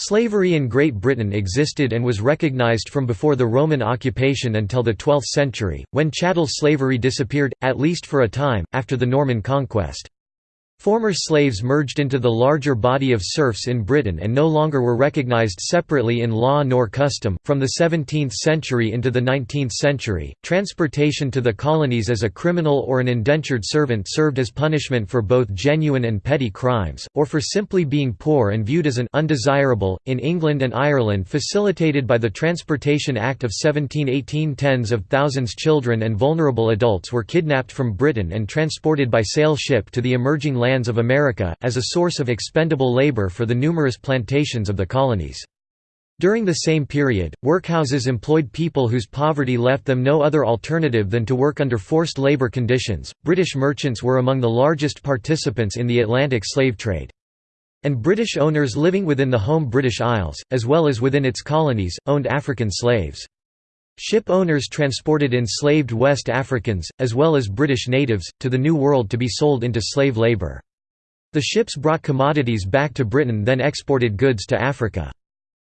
Slavery in Great Britain existed and was recognised from before the Roman occupation until the 12th century, when chattel slavery disappeared, at least for a time, after the Norman conquest. Former slaves merged into the larger body of serfs in Britain and no longer were recognized separately in law nor custom. From the 17th century into the 19th century, transportation to the colonies as a criminal or an indentured servant served as punishment for both genuine and petty crimes, or for simply being poor and viewed as an undesirable. In England and Ireland, facilitated by the Transportation Act of 1718, tens of thousands children and vulnerable adults were kidnapped from Britain and transported by sail ship to the emerging lands of America, as a source of expendable labor for the numerous plantations of the colonies. During the same period, workhouses employed people whose poverty left them no other alternative than to work under forced labor conditions. British merchants were among the largest participants in the Atlantic slave trade. And British owners living within the home British Isles, as well as within its colonies, owned African slaves. Ship owners transported enslaved West Africans, as well as British natives, to the New World to be sold into slave labour. The ships brought commodities back to Britain then exported goods to Africa.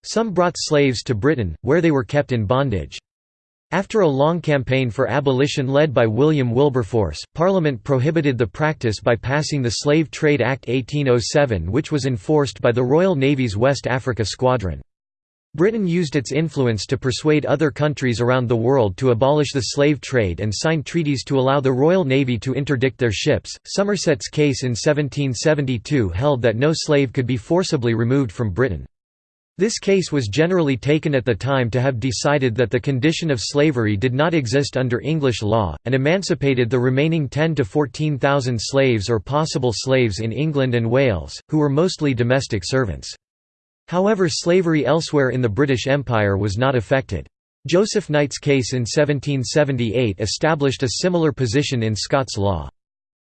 Some brought slaves to Britain, where they were kept in bondage. After a long campaign for abolition led by William Wilberforce, Parliament prohibited the practice by passing the Slave Trade Act 1807 which was enforced by the Royal Navy's West Africa Squadron. Britain used its influence to persuade other countries around the world to abolish the slave trade and sign treaties to allow the Royal Navy to interdict their ships. Somerset's case in 1772 held that no slave could be forcibly removed from Britain. This case was generally taken at the time to have decided that the condition of slavery did not exist under English law, and emancipated the remaining 10 to 14,000 slaves or possible slaves in England and Wales, who were mostly domestic servants. However slavery elsewhere in the British Empire was not affected. Joseph Knight's case in 1778 established a similar position in Scots law.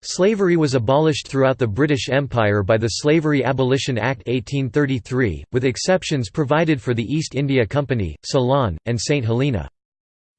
Slavery was abolished throughout the British Empire by the Slavery Abolition Act 1833, with exceptions provided for the East India Company, Ceylon, and St Helena.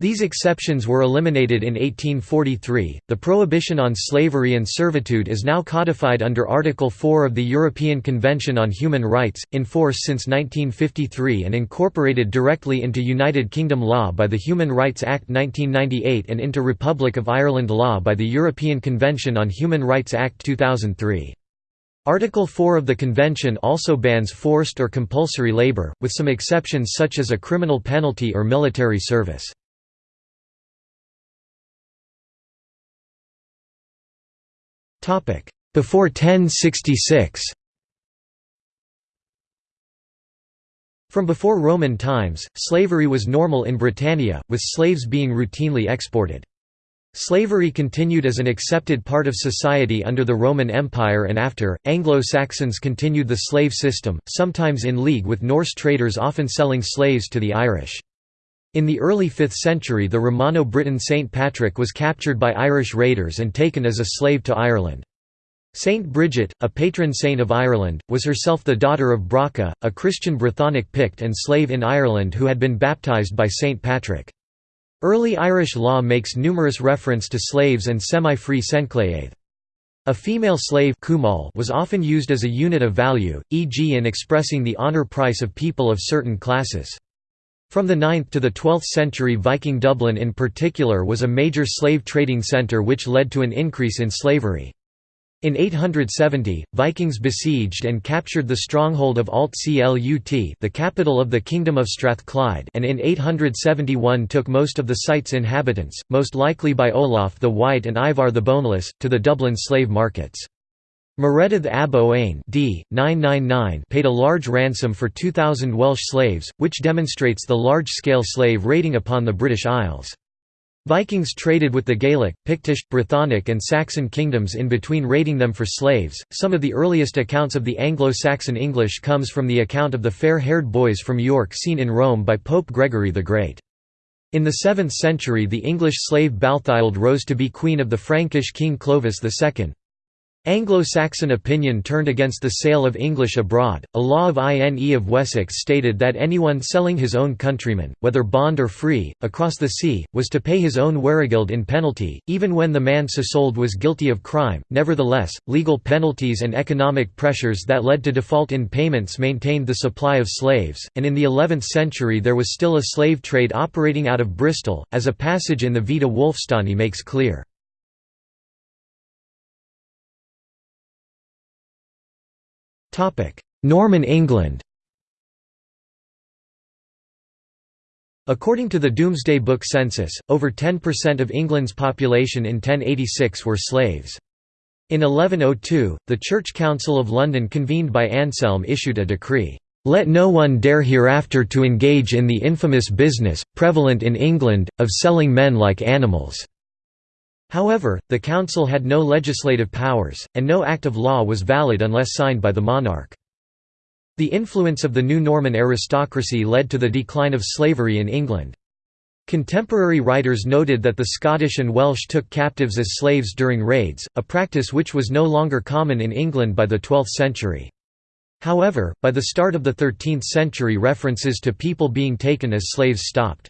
These exceptions were eliminated in 1843. The prohibition on slavery and servitude is now codified under Article 4 of the European Convention on Human Rights, in force since 1953 and incorporated directly into United Kingdom law by the Human Rights Act 1998 and into Republic of Ireland law by the European Convention on Human Rights Act 2003. Article 4 of the Convention also bans forced or compulsory labor, with some exceptions such as a criminal penalty or military service. Before 1066 From before Roman times, slavery was normal in Britannia, with slaves being routinely exported. Slavery continued as an accepted part of society under the Roman Empire and after, Anglo-Saxons continued the slave system, sometimes in league with Norse traders often selling slaves to the Irish. In the early 5th century the Romano-Briton Saint Patrick was captured by Irish raiders and taken as a slave to Ireland. Saint Bridget, a patron saint of Ireland, was herself the daughter of Brocca, a Christian Brythonic Pict and slave in Ireland who had been baptised by Saint Patrick. Early Irish law makes numerous reference to slaves and semi-free senchléithe. A female slave was often used as a unit of value, e.g. in expressing the honour price of people of certain classes. From the 9th to the 12th century Viking Dublin in particular was a major slave trading centre which led to an increase in slavery. In 870, Vikings besieged and captured the stronghold of Alt Clut the capital of the Kingdom of Strathclyde and in 871 took most of the site's inhabitants, most likely by Olaf the White and Ivar the Boneless, to the Dublin slave markets. Maredudd ab Owain d. 999 paid a large ransom for 2,000 Welsh slaves, which demonstrates the large-scale slave raiding upon the British Isles. Vikings traded with the Gaelic, Pictish, Brythonic, and Saxon kingdoms in between raiding them for slaves. Some of the earliest accounts of the Anglo-Saxon English comes from the account of the fair-haired boys from York seen in Rome by Pope Gregory the Great. In the 7th century the English slave Balthild rose to be queen of the Frankish king Clovis II. Anglo-Saxon opinion turned against the sale of English abroad. A law of INE of Wessex stated that anyone selling his own countrymen, whether bond or free, across the sea, was to pay his own weregild in penalty, even when the man so sold was guilty of crime. Nevertheless, legal penalties and economic pressures that led to default in payments maintained the supply of slaves, and in the 11th century there was still a slave trade operating out of Bristol, as a passage in the Vita Wulfstani makes clear. Norman England According to the Domesday Book census, over 10% of England's population in 1086 were slaves. In 1102, the Church Council of London convened by Anselm issued a decree, "...let no one dare hereafter to engage in the infamous business, prevalent in England, of selling men like animals." However, the council had no legislative powers, and no act of law was valid unless signed by the monarch. The influence of the new Norman aristocracy led to the decline of slavery in England. Contemporary writers noted that the Scottish and Welsh took captives as slaves during raids, a practice which was no longer common in England by the 12th century. However, by the start of the 13th century references to people being taken as slaves stopped.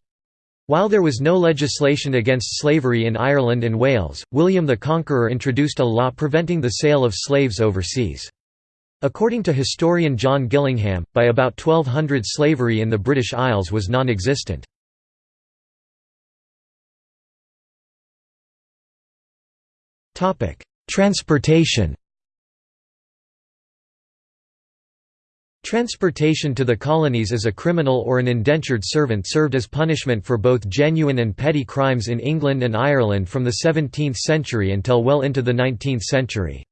While there was no legislation against slavery in Ireland and Wales, William the Conqueror introduced a law preventing the sale of slaves overseas. According to historian John Gillingham, by about 1200 slavery in the British Isles was non-existent. Transportation Transportation to the colonies as a criminal or an indentured servant served as punishment for both genuine and petty crimes in England and Ireland from the 17th century until well into the 19th century.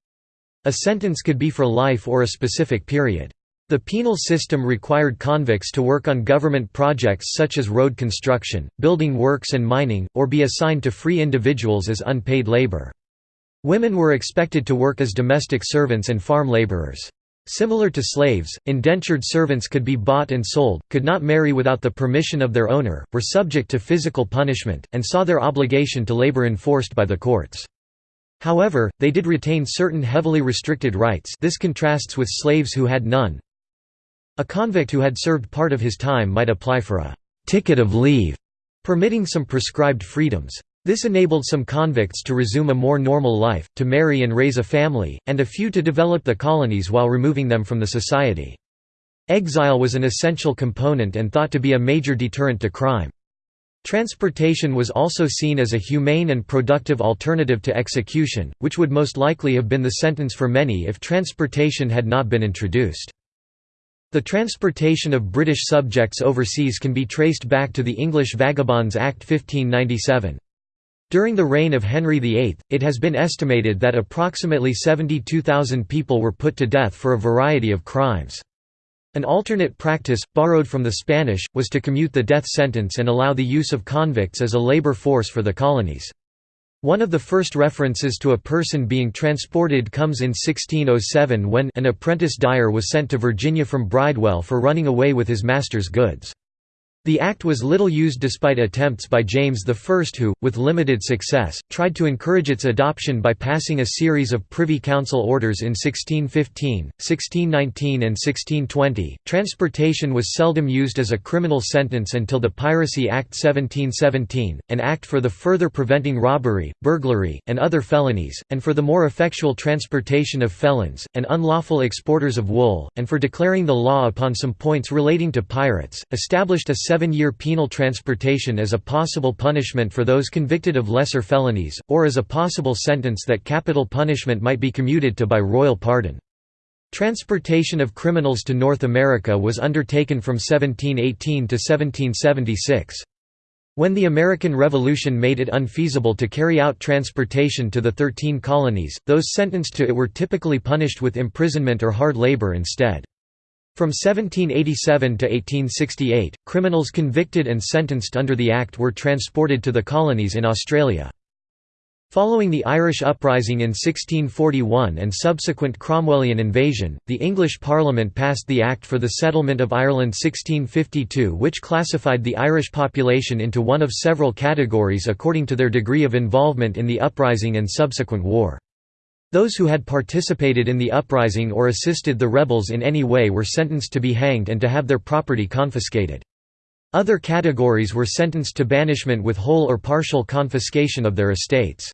A sentence could be for life or a specific period. The penal system required convicts to work on government projects such as road construction, building works and mining, or be assigned to free individuals as unpaid labor. Women were expected to work as domestic servants and farm laborers. Similar to slaves, indentured servants could be bought and sold, could not marry without the permission of their owner, were subject to physical punishment, and saw their obligation to labor enforced by the courts. However, they did retain certain heavily restricted rights this contrasts with slaves who had none. A convict who had served part of his time might apply for a «ticket of leave», permitting some prescribed freedoms. This enabled some convicts to resume a more normal life, to marry and raise a family, and a few to develop the colonies while removing them from the society. Exile was an essential component and thought to be a major deterrent to crime. Transportation was also seen as a humane and productive alternative to execution, which would most likely have been the sentence for many if transportation had not been introduced. The transportation of British subjects overseas can be traced back to the English Vagabonds Act 1597. During the reign of Henry VIII, it has been estimated that approximately 72,000 people were put to death for a variety of crimes. An alternate practice, borrowed from the Spanish, was to commute the death sentence and allow the use of convicts as a labor force for the colonies. One of the first references to a person being transported comes in 1607 when an apprentice dyer was sent to Virginia from Bridewell for running away with his master's goods. The act was little used despite attempts by James I who, with limited success, tried to encourage its adoption by passing a series of Privy Council orders in 1615, 1619 and 1620. Transportation was seldom used as a criminal sentence until the Piracy Act 1717, an act for the further preventing robbery, burglary, and other felonies, and for the more effectual transportation of felons, and unlawful exporters of wool, and for declaring the law upon some points relating to pirates, established a seven-year penal transportation as a possible punishment for those convicted of lesser felonies, or as a possible sentence that capital punishment might be commuted to by royal pardon. Transportation of criminals to North America was undertaken from 1718 to 1776. When the American Revolution made it unfeasible to carry out transportation to the Thirteen Colonies, those sentenced to it were typically punished with imprisonment or hard labor instead. From 1787 to 1868, criminals convicted and sentenced under the Act were transported to the colonies in Australia. Following the Irish uprising in 1641 and subsequent Cromwellian invasion, the English Parliament passed the Act for the Settlement of Ireland 1652 which classified the Irish population into one of several categories according to their degree of involvement in the uprising and subsequent war. Those who had participated in the uprising or assisted the rebels in any way were sentenced to be hanged and to have their property confiscated. Other categories were sentenced to banishment with whole or partial confiscation of their estates.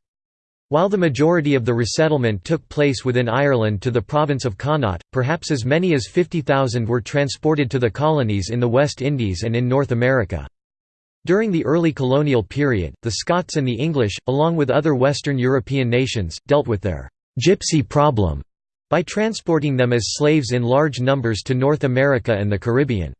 While the majority of the resettlement took place within Ireland to the province of Connaught, perhaps as many as 50,000 were transported to the colonies in the West Indies and in North America. During the early colonial period, the Scots and the English, along with other Western European nations, dealt with their «gypsy problem» by transporting them as slaves in large numbers to North America and the Caribbean.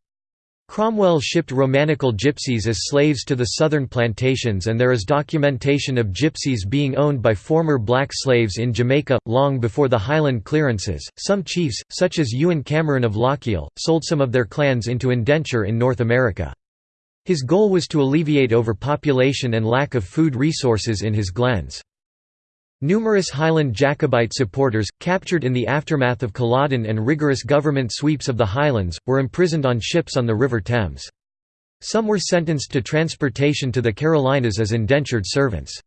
Cromwell shipped Romanichal gypsies as slaves to the southern plantations and there is documentation of gypsies being owned by former black slaves in Jamaica, long before the Highland clearances. Some chiefs, such as Ewan Cameron of Lochiel, sold some of their clans into indenture in North America. His goal was to alleviate overpopulation and lack of food resources in his glens. Numerous Highland Jacobite supporters, captured in the aftermath of Culloden and rigorous government sweeps of the Highlands, were imprisoned on ships on the River Thames. Some were sentenced to transportation to the Carolinas as indentured servants.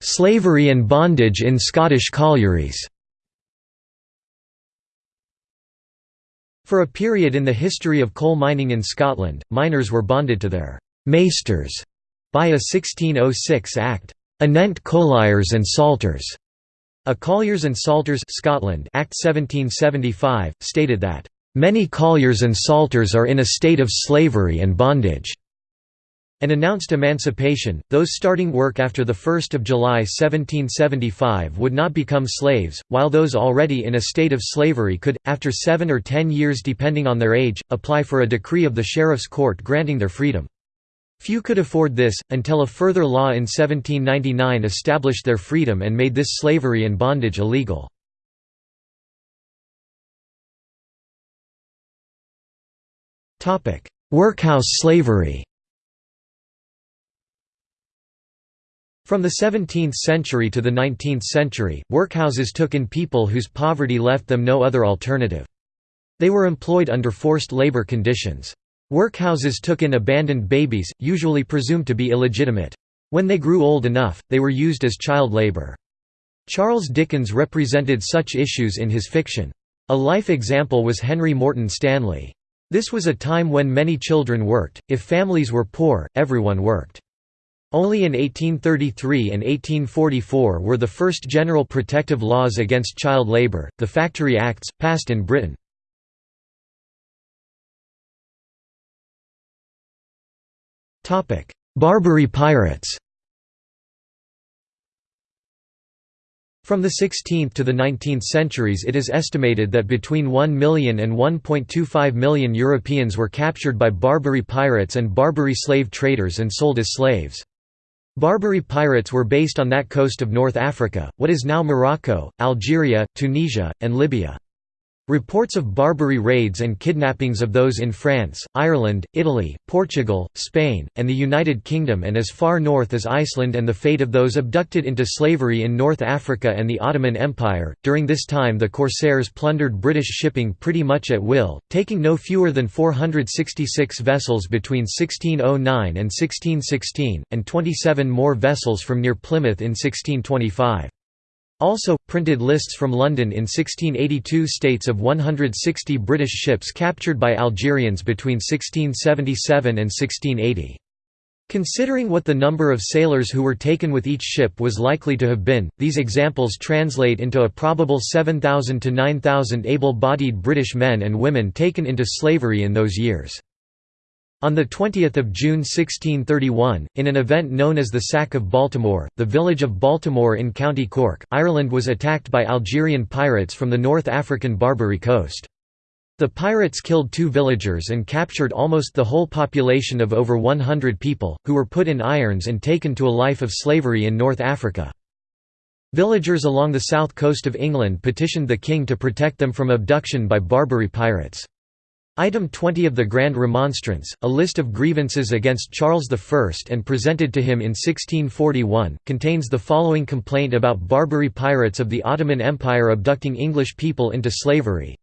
Slavery and bondage in Scottish collieries For a period in the history of coal mining in Scotland, miners were bonded to their «maesters» by a 1606 Act, Anent Colliers and Salters. A Colliers and Salters Scotland Act 1775, stated that, "...many colliers and salters are in a state of slavery and bondage." and announced emancipation, those starting work after 1 July 1775 would not become slaves, while those already in a state of slavery could, after seven or ten years depending on their age, apply for a decree of the sheriff's court granting their freedom. Few could afford this, until a further law in 1799 established their freedom and made this slavery and bondage illegal. Workhouse slavery From the 17th century to the 19th century, workhouses took in people whose poverty left them no other alternative. They were employed under forced labor conditions. Workhouses took in abandoned babies, usually presumed to be illegitimate. When they grew old enough, they were used as child labor. Charles Dickens represented such issues in his fiction. A life example was Henry Morton Stanley. This was a time when many children worked, if families were poor, everyone worked. Only in 1833 and 1844 were the first general protective laws against child labour, the Factory Acts, passed in Britain. Barbary pirates From the 16th to the 19th centuries it is estimated that between 1 million and 1.25 million Europeans were captured by Barbary pirates and Barbary slave traders and sold as slaves. Barbary pirates were based on that coast of North Africa, what is now Morocco, Algeria, Tunisia, and Libya. Reports of Barbary raids and kidnappings of those in France, Ireland, Italy, Portugal, Spain, and the United Kingdom and as far north as Iceland and the fate of those abducted into slavery in North Africa and the Ottoman Empire. During this time the corsairs plundered British shipping pretty much at will, taking no fewer than 466 vessels between 1609 and 1616, and 27 more vessels from near Plymouth in 1625. Also, printed lists from London in 1682 states of 160 British ships captured by Algerians between 1677 and 1680. Considering what the number of sailors who were taken with each ship was likely to have been, these examples translate into a probable 7,000 to 9,000 able-bodied British men and women taken into slavery in those years. On 20 June 1631, in an event known as the Sack of Baltimore, the village of Baltimore in County Cork, Ireland was attacked by Algerian pirates from the North African Barbary coast. The pirates killed two villagers and captured almost the whole population of over 100 people, who were put in irons and taken to a life of slavery in North Africa. Villagers along the south coast of England petitioned the king to protect them from abduction by Barbary pirates. Item 20 of the Grand Remonstrance, a list of grievances against Charles I and presented to him in 1641, contains the following complaint about Barbary pirates of the Ottoman Empire abducting English people into slavery.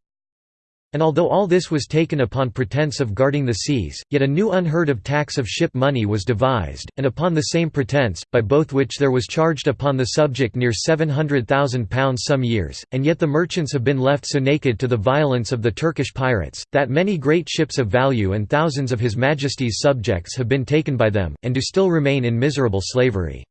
And although all this was taken upon pretense of guarding the seas, yet a new unheard of tax of ship money was devised, and upon the same pretense, by both which there was charged upon the subject near £700,000 some years, and yet the merchants have been left so naked to the violence of the Turkish pirates, that many great ships of value and thousands of His Majesty's subjects have been taken by them, and do still remain in miserable slavery.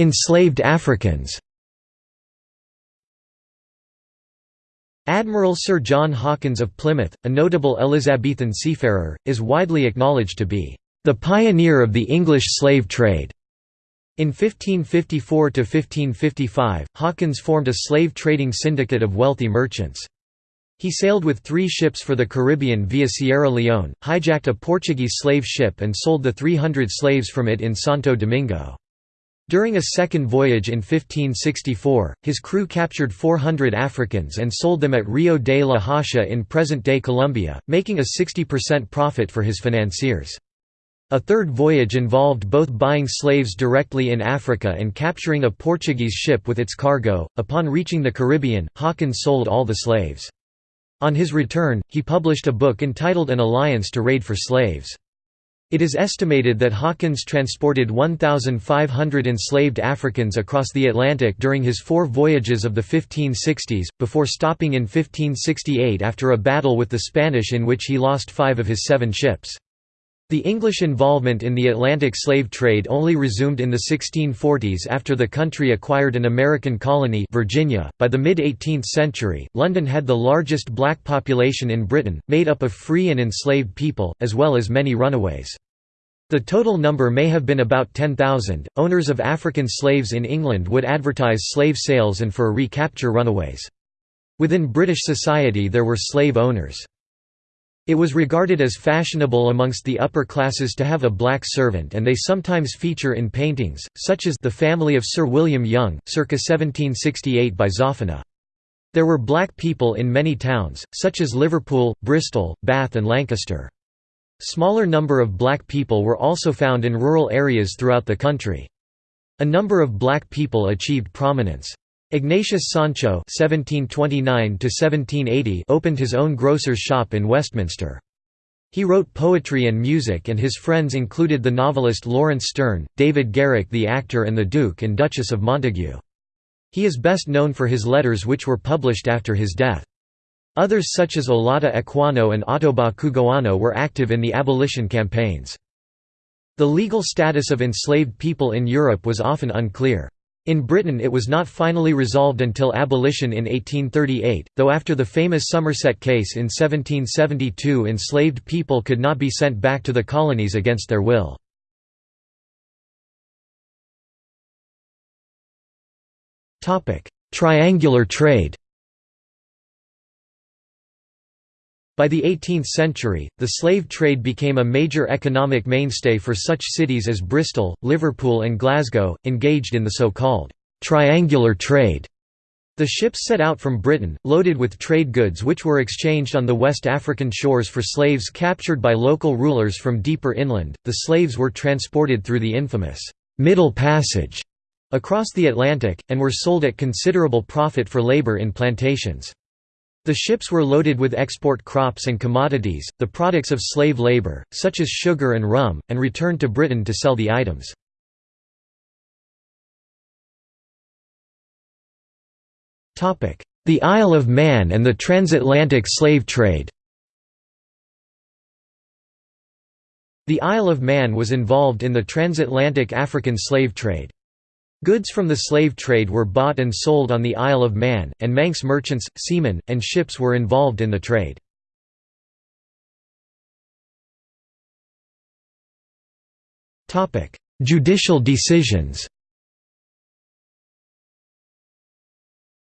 Enslaved Africans Admiral Sir John Hawkins of Plymouth, a notable Elizabethan seafarer, is widely acknowledged to be the pioneer of the English slave trade. In 1554–1555, Hawkins formed a slave trading syndicate of wealthy merchants. He sailed with three ships for the Caribbean via Sierra Leone, hijacked a Portuguese slave ship and sold the 300 slaves from it in Santo Domingo. During a second voyage in 1564, his crew captured 400 Africans and sold them at Rio de la Hacha in present-day Colombia, making a 60% profit for his financiers. A third voyage involved both buying slaves directly in Africa and capturing a Portuguese ship with its cargo. Upon reaching the Caribbean, Hawkins sold all the slaves. On his return, he published a book entitled An Alliance to Raid for Slaves. It is estimated that Hawkins transported 1,500 enslaved Africans across the Atlantic during his four voyages of the 1560s, before stopping in 1568 after a battle with the Spanish in which he lost five of his seven ships. The English involvement in the Atlantic slave trade only resumed in the 1640s after the country acquired an American colony Virginia. .By the mid-18th century, London had the largest black population in Britain, made up of free and enslaved people, as well as many runaways. The total number may have been about 10,000. Owners of African slaves in England would advertise slave sales and for recapture runaways. Within British society there were slave owners. It was regarded as fashionable amongst the upper classes to have a black servant and they sometimes feature in paintings, such as The Family of Sir William Young, circa 1768 by Zoffany. There were black people in many towns, such as Liverpool, Bristol, Bath and Lancaster. Smaller number of black people were also found in rural areas throughout the country. A number of black people achieved prominence. Ignatius Sancho (1729–1780) opened his own grocer's shop in Westminster. He wrote poetry and music and his friends included the novelist Laurence Sterne, David Garrick the actor and the Duke and Duchess of Montagu. He is best known for his letters which were published after his death. Others such as Olaudah Equiano and Ottobah Cugoano were active in the abolition campaigns. The legal status of enslaved people in Europe was often unclear. In Britain it was not finally resolved until abolition in 1838, though after the famous Somerset case in 1772 enslaved people could not be sent back to the colonies against their will. Triangular trade By the 18th century, the slave trade became a major economic mainstay for such cities as Bristol, Liverpool and Glasgow, engaged in the so-called «triangular trade». The ships set out from Britain, loaded with trade goods which were exchanged on the West African shores for slaves captured by local rulers from deeper inland. The slaves were transported through the infamous «Middle Passage» across the Atlantic, and were sold at considerable profit for labor in plantations. The ships were loaded with export crops and commodities, the products of slave labor, such as sugar and rum, and returned to Britain to sell the items. The Isle of Man and the transatlantic slave trade The Isle of Man was involved in the transatlantic African slave trade. Goods from the slave trade were bought and sold on the Isle of Man, and Manx merchants, seamen, and ships were involved in the trade. Judicial decisions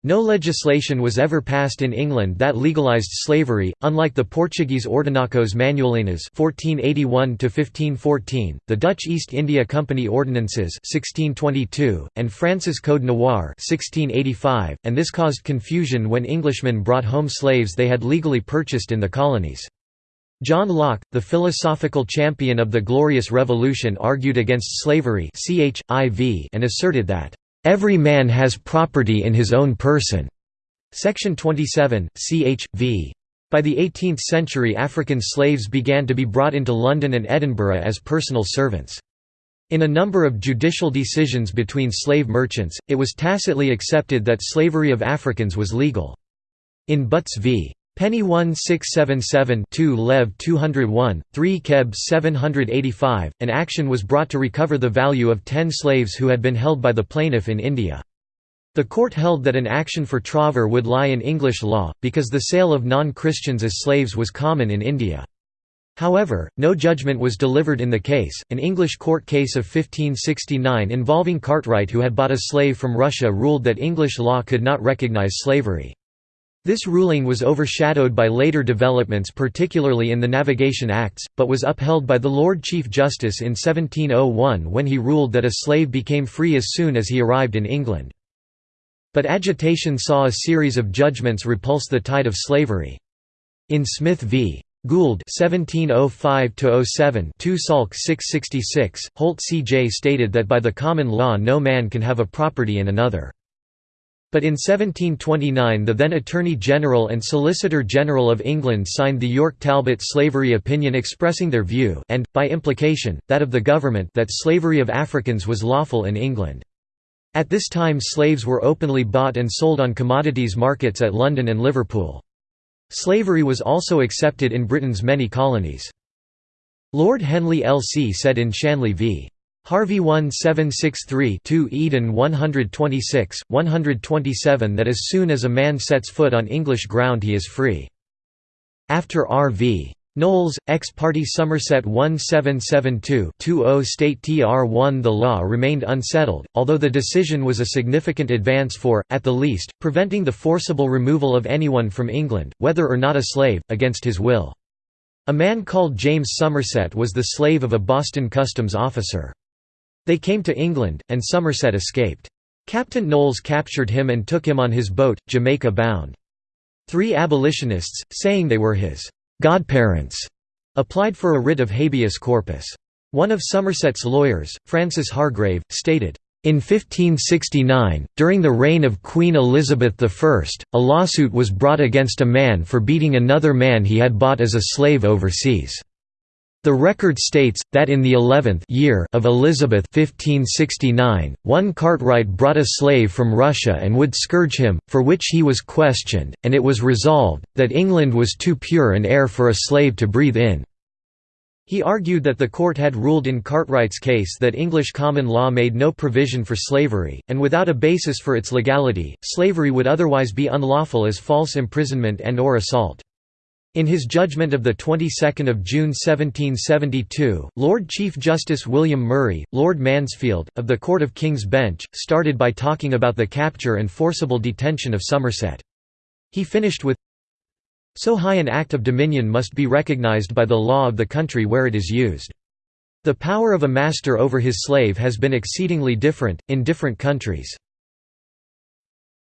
No legislation was ever passed in England that legalised slavery, unlike the Portuguese Ordenações Manuelinas (1481–1514), the Dutch East India Company Ordinances (1622), and France's Code Noir (1685), and this caused confusion when Englishmen brought home slaves they had legally purchased in the colonies. John Locke, the philosophical champion of the Glorious Revolution argued against slavery and asserted that "'Every man has property in his own person' Section 27, ch. v. By the 18th century African slaves began to be brought into London and Edinburgh as personal servants. In a number of judicial decisions between slave merchants, it was tacitly accepted that slavery of Africans was legal. In Butts v. Penny 1677 2 Lev 201, 3 Keb 785, an action was brought to recover the value of ten slaves who had been held by the plaintiff in India. The court held that an action for trover would lie in English law, because the sale of non-Christians as slaves was common in India. However, no judgment was delivered in the case. An English court case of 1569 involving Cartwright who had bought a slave from Russia ruled that English law could not recognize slavery. This ruling was overshadowed by later developments particularly in the Navigation Acts, but was upheld by the Lord Chief Justice in 1701 when he ruled that a slave became free as soon as he arrived in England. But agitation saw a series of judgments repulse the tide of slavery. In Smith v. Gould 1705–07 2 Salk 666, Holt C.J. stated that by the common law no man can have a property in another. But in 1729 the then Attorney General and Solicitor General of England signed the York-Talbot slavery opinion expressing their view and, by implication, that of the government that slavery of Africans was lawful in England. At this time slaves were openly bought and sold on commodities markets at London and Liverpool. Slavery was also accepted in Britain's many colonies. Lord Henley L.C. said in Shanley v. Harvey 1763-2 Eden 126, 127 that as soon as a man sets foot on English ground he is free. After R.V. Knowles, ex parte Somerset 1772-20 State Tr1 The law remained unsettled, although the decision was a significant advance for, at the least, preventing the forcible removal of anyone from England, whether or not a slave, against his will. A man called James Somerset was the slave of a Boston customs officer. They came to England, and Somerset escaped. Captain Knowles captured him and took him on his boat, Jamaica bound. Three abolitionists, saying they were his godparents, applied for a writ of habeas corpus. One of Somerset's lawyers, Francis Hargrave, stated, in 1569, during the reign of Queen Elizabeth I, a lawsuit was brought against a man for beating another man he had bought as a slave overseas. The record states, that in the eleventh year of Elizabeth 1569, one Cartwright brought a slave from Russia and would scourge him, for which he was questioned, and it was resolved, that England was too pure an air for a slave to breathe in. He argued that the court had ruled in Cartwright's case that English common law made no provision for slavery, and without a basis for its legality, slavery would otherwise be unlawful as false imprisonment and or assault. In his judgment of the 22nd of June 1772, Lord Chief Justice William Murray, Lord Mansfield, of the Court of King's Bench, started by talking about the capture and forcible detention of Somerset. He finished with, So high an act of dominion must be recognised by the law of the country where it is used. The power of a master over his slave has been exceedingly different, in different countries.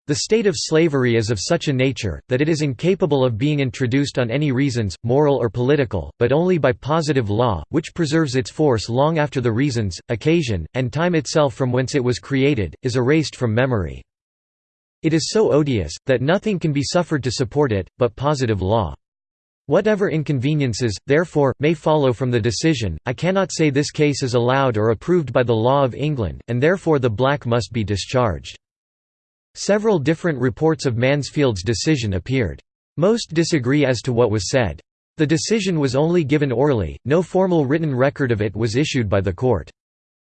The state of slavery is of such a nature, that it is incapable of being introduced on any reasons, moral or political, but only by positive law, which preserves its force long after the reasons, occasion, and time itself from whence it was created, is erased from memory. It is so odious, that nothing can be suffered to support it, but positive law. Whatever inconveniences, therefore, may follow from the decision, I cannot say this case is allowed or approved by the law of England, and therefore the black must be discharged. Several different reports of Mansfield's decision appeared. Most disagree as to what was said. The decision was only given orally, no formal written record of it was issued by the court.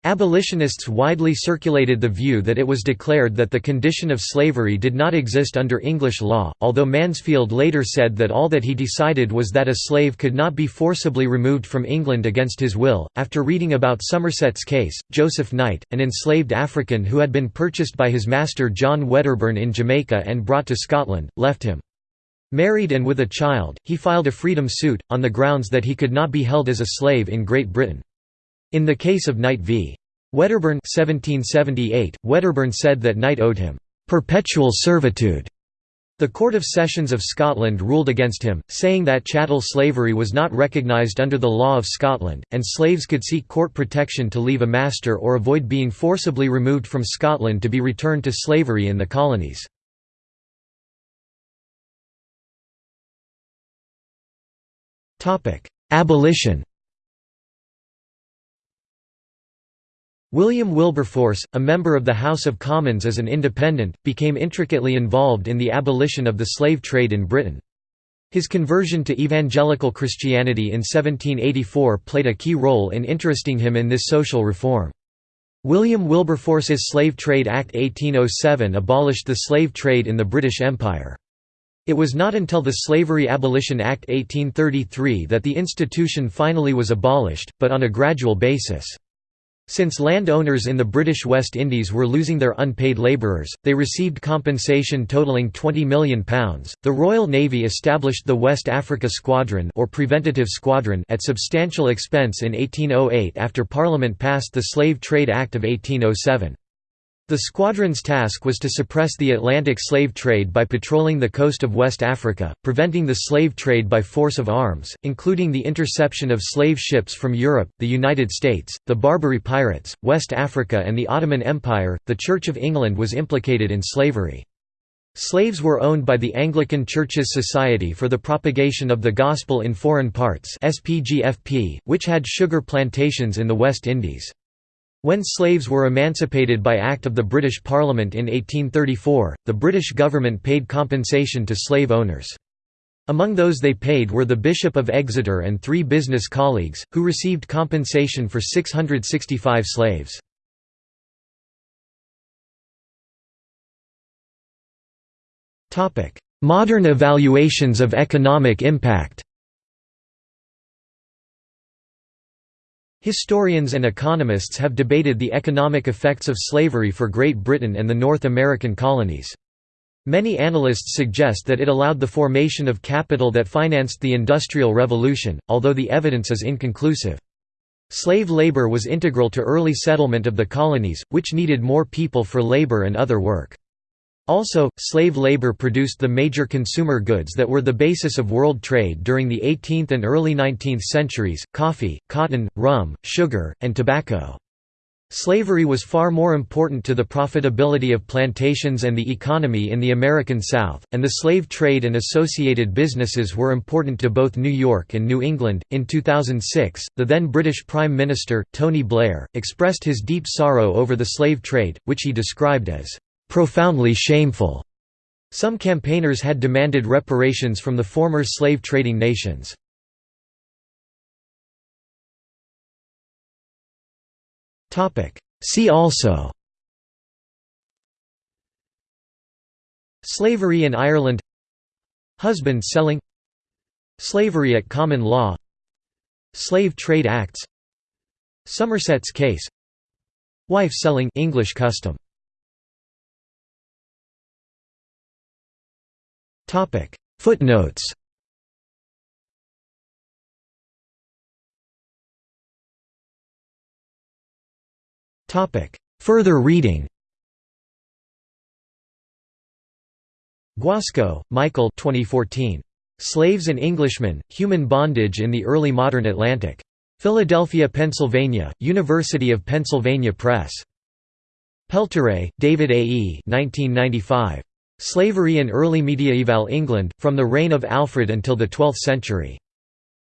Abolitionists widely circulated the view that it was declared that the condition of slavery did not exist under English law, although Mansfield later said that all that he decided was that a slave could not be forcibly removed from England against his will. After reading about Somerset's case, Joseph Knight, an enslaved African who had been purchased by his master John Wedderburn in Jamaica and brought to Scotland, left him. Married and with a child, he filed a freedom suit, on the grounds that he could not be held as a slave in Great Britain. In the case of Knight v. Wedderburn 1778, Wedderburn said that Knight owed him "...perpetual servitude", The Court of Sessions of Scotland ruled against him, saying that chattel slavery was not recognised under the law of Scotland, and slaves could seek court protection to leave a master or avoid being forcibly removed from Scotland to be returned to slavery in the colonies. Abolition William Wilberforce, a member of the House of Commons as an independent, became intricately involved in the abolition of the slave trade in Britain. His conversion to evangelical Christianity in 1784 played a key role in interesting him in this social reform. William Wilberforce's Slave Trade Act 1807 abolished the slave trade in the British Empire. It was not until the Slavery Abolition Act 1833 that the institution finally was abolished, but on a gradual basis. Since landowners in the British West Indies were losing their unpaid labourers, they received compensation totalling £20 million. The Royal Navy established the West Africa Squadron or Preventative Squadron at substantial expense in 1808 after Parliament passed the Slave Trade Act of 1807. The squadron's task was to suppress the Atlantic slave trade by patrolling the coast of West Africa, preventing the slave trade by force of arms, including the interception of slave ships from Europe, the United States, the Barbary pirates, West Africa, and the Ottoman Empire. The Church of England was implicated in slavery. Slaves were owned by the Anglican Church's Society for the Propagation of the Gospel in Foreign Parts, which had sugar plantations in the West Indies. When slaves were emancipated by Act of the British Parliament in 1834, the British government paid compensation to slave owners. Among those they paid were the Bishop of Exeter and three business colleagues, who received compensation for 665 slaves. Modern evaluations of economic impact Historians and economists have debated the economic effects of slavery for Great Britain and the North American colonies. Many analysts suggest that it allowed the formation of capital that financed the Industrial Revolution, although the evidence is inconclusive. Slave labor was integral to early settlement of the colonies, which needed more people for labor and other work. Also, slave labor produced the major consumer goods that were the basis of world trade during the 18th and early 19th centuries, coffee, cotton, rum, sugar, and tobacco. Slavery was far more important to the profitability of plantations and the economy in the American South, and the slave trade and associated businesses were important to both New York and New England. In 2006, the then British Prime Minister, Tony Blair, expressed his deep sorrow over the slave trade, which he described as profoundly shameful. Some campaigners had demanded reparations from the former slave-trading nations. See also Slavery in Ireland Husband selling Slavery at common law Slave Trade Acts Somerset's case Wife selling English custom Topic Footnotes Topic Further reading Guasco, Michael 2014. Slaves and Englishmen, Human Bondage in the Early Modern Atlantic. Philadelphia, Pennsylvania, University of Pennsylvania Press. Pelteret, David A. E. 1995. Slavery in Early Mediaeval England, from the reign of Alfred until the 12th century.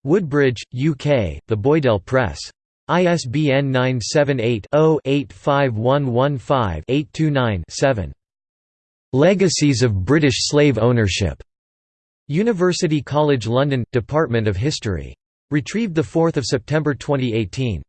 Woodbridge, UK, The Boydell Press. ISBN 978-0-85115-829-7. Legacies of British Slave Ownership. University College London, Department of History. Retrieved 4 September 2018.